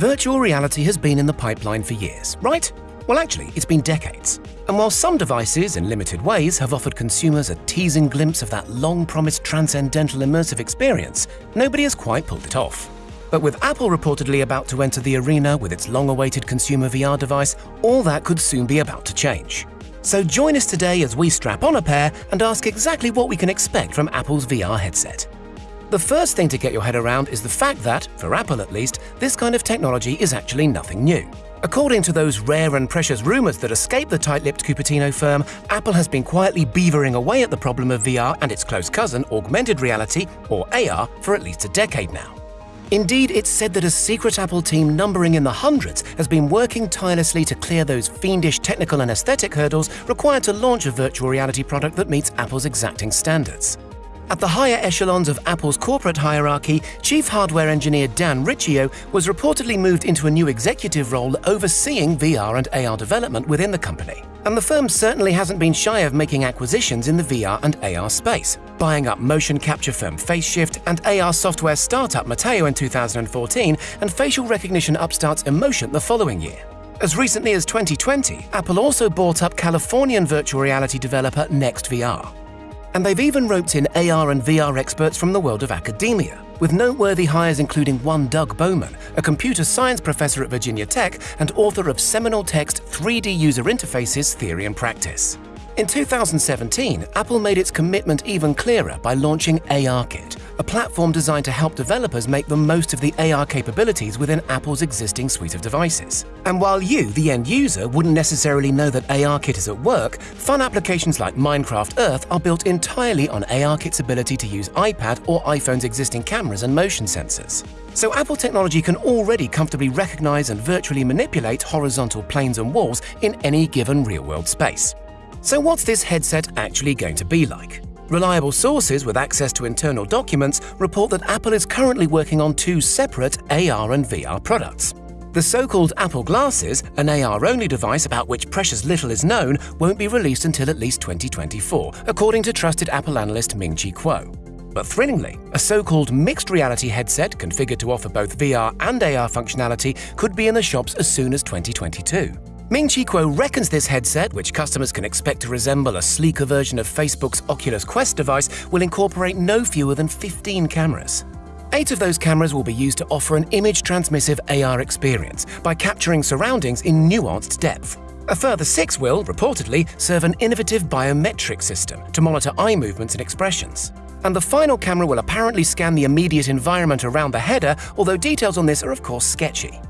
Virtual reality has been in the pipeline for years, right? Well, actually, it's been decades. And while some devices, in limited ways, have offered consumers a teasing glimpse of that long promised transcendental immersive experience, nobody has quite pulled it off. But with Apple reportedly about to enter the arena with its long awaited consumer VR device, all that could soon be about to change. So join us today as we strap on a pair and ask exactly what we can expect from Apple's VR headset. The first thing to get your head around is the fact that, for Apple at least, this kind of technology is actually nothing new. According to those rare and precious rumours that escape the tight-lipped Cupertino firm, Apple has been quietly beavering away at the problem of VR and its close cousin, augmented reality, or AR, for at least a decade now. Indeed, it's said that a secret Apple team numbering in the hundreds has been working tirelessly to clear those fiendish technical and aesthetic hurdles required to launch a virtual reality product that meets Apple's exacting standards. At the higher echelons of Apple's corporate hierarchy, Chief Hardware Engineer Dan Riccio was reportedly moved into a new executive role overseeing VR and AR development within the company. And the firm certainly hasn't been shy of making acquisitions in the VR and AR space, buying up motion capture firm FaceShift and AR software startup Metaio in 2014 and facial recognition upstarts Emotient the following year. As recently as 2020, Apple also bought up Californian virtual reality developer NextVR. And they've even roped in AR and VR experts from the world of academia, with noteworthy hires including one Doug Bowman, a computer science professor at Virginia Tech and author of seminal text 3D User Interfaces Theory and Practice. In 2017, Apple made its commitment even clearer by launching ARKit, a platform designed to help developers make the most of the AR capabilities within Apple's existing suite of devices. And while you, the end user, wouldn't necessarily know that ARKit is at work, fun applications like Minecraft Earth are built entirely on ARKit's ability to use iPad or iPhone's existing cameras and motion sensors. So Apple technology can already comfortably recognize and virtually manipulate horizontal planes and walls in any given real-world space. So what's this headset actually going to be like? Reliable sources with access to internal documents report that Apple is currently working on two separate AR and VR products. The so-called Apple Glasses, an AR-only device about which precious little is known, won't be released until at least 2024, according to trusted Apple analyst Ming-Chi Kuo. But thrillingly, a so-called mixed reality headset configured to offer both VR and AR functionality could be in the shops as soon as 2022. Ming-Chi Kuo reckons this headset, which customers can expect to resemble a sleeker version of Facebook's Oculus Quest device, will incorporate no fewer than 15 cameras. Eight of those cameras will be used to offer an image-transmissive AR experience by capturing surroundings in nuanced depth. A further six will, reportedly, serve an innovative biometric system to monitor eye movements and expressions. And the final camera will apparently scan the immediate environment around the header, although details on this are of course sketchy.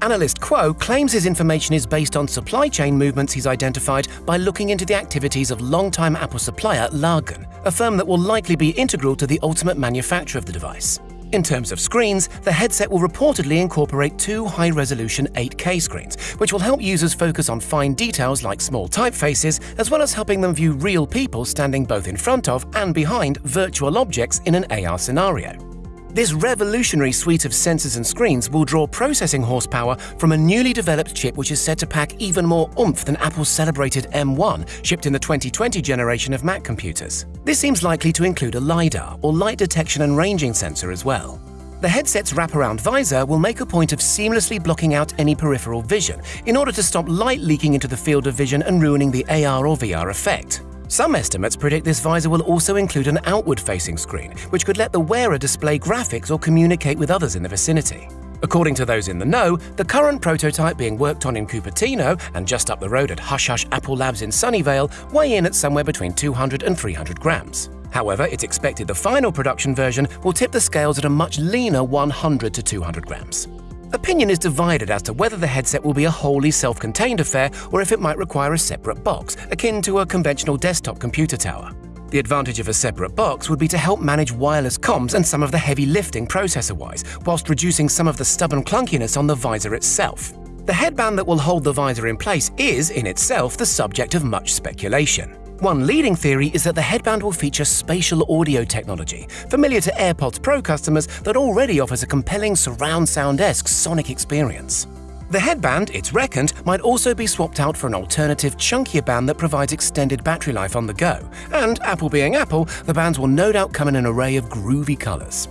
Analyst Kuo claims his information is based on supply chain movements he's identified by looking into the activities of longtime Apple supplier Largan, a firm that will likely be integral to the ultimate manufacture of the device. In terms of screens, the headset will reportedly incorporate two high-resolution 8K screens, which will help users focus on fine details like small typefaces, as well as helping them view real people standing both in front of and behind virtual objects in an AR scenario. This revolutionary suite of sensors and screens will draw processing horsepower from a newly developed chip which is said to pack even more oomph than Apple's celebrated M1, shipped in the 2020 generation of Mac computers. This seems likely to include a LiDAR, or light detection and ranging sensor as well. The headset's wraparound visor will make a point of seamlessly blocking out any peripheral vision in order to stop light leaking into the field of vision and ruining the AR or VR effect. Some estimates predict this visor will also include an outward-facing screen, which could let the wearer display graphics or communicate with others in the vicinity. According to those in the know, the current prototype being worked on in Cupertino and just up the road at Hush Hush Apple Labs in Sunnyvale weigh in at somewhere between 200 and 300 grams. However, it's expected the final production version will tip the scales at a much leaner 100 to 200 grams. Opinion is divided as to whether the headset will be a wholly self-contained affair or if it might require a separate box, akin to a conventional desktop computer tower. The advantage of a separate box would be to help manage wireless comms and some of the heavy lifting processor-wise, whilst reducing some of the stubborn clunkiness on the visor itself. The headband that will hold the visor in place is, in itself, the subject of much speculation. One leading theory is that the headband will feature spatial audio technology, familiar to AirPods Pro customers that already offers a compelling surround sound-esque sonic experience. The headband, it's reckoned, might also be swapped out for an alternative, chunkier band that provides extended battery life on the go. And, Apple being Apple, the bands will no doubt come in an array of groovy colours.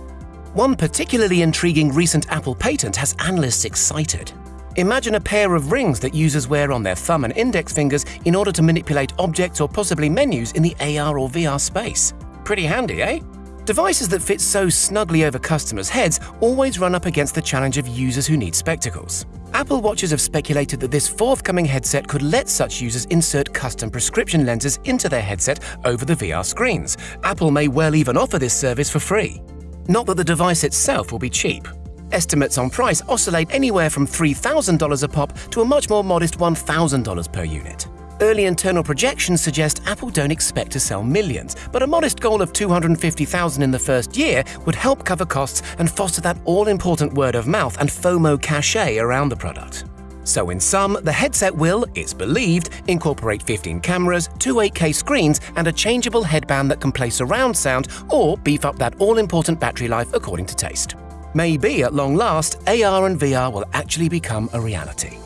One particularly intriguing recent Apple patent has analysts excited. Imagine a pair of rings that users wear on their thumb and index fingers in order to manipulate objects or possibly menus in the AR or VR space. Pretty handy, eh? Devices that fit so snugly over customers' heads always run up against the challenge of users who need spectacles. Apple Watchers have speculated that this forthcoming headset could let such users insert custom prescription lenses into their headset over the VR screens. Apple may well even offer this service for free. Not that the device itself will be cheap. Estimates on price oscillate anywhere from $3,000 a pop to a much more modest $1,000 per unit. Early internal projections suggest Apple don't expect to sell millions, but a modest goal of 250,000 in the first year would help cover costs and foster that all-important word of mouth and FOMO cachet around the product. So in sum, the headset will, it's believed, incorporate 15 cameras, two 8K screens, and a changeable headband that can play surround sound or beef up that all-important battery life according to taste. Maybe at long last, AR and VR will actually become a reality.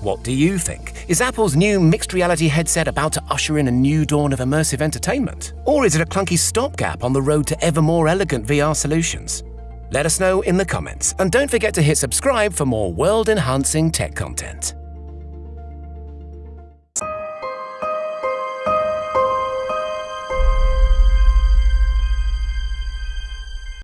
What do you think? Is Apple's new mixed reality headset about to usher in a new dawn of immersive entertainment? Or is it a clunky stopgap on the road to ever more elegant VR solutions? Let us know in the comments, and don't forget to hit subscribe for more world-enhancing tech content.